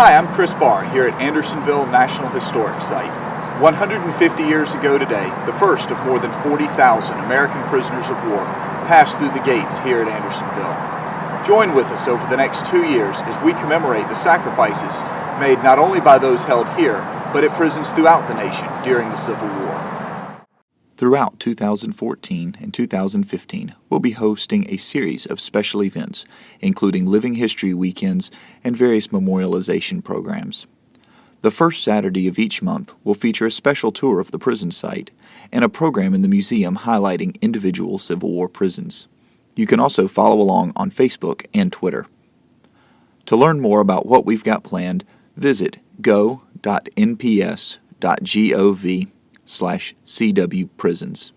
Hi, I'm Chris Barr here at Andersonville National Historic Site. 150 years ago today, the first of more than 40,000 American prisoners of war passed through the gates here at Andersonville. Join with us over the next two years as we commemorate the sacrifices made not only by those held here, but at prisons throughout the nation during the Civil War. Throughout 2014 and 2015, we'll be hosting a series of special events, including living history weekends and various memorialization programs. The first Saturday of each month will feature a special tour of the prison site and a program in the museum highlighting individual Civil War prisons. You can also follow along on Facebook and Twitter. To learn more about what we've got planned, visit go.nps.gov slash cwprisons.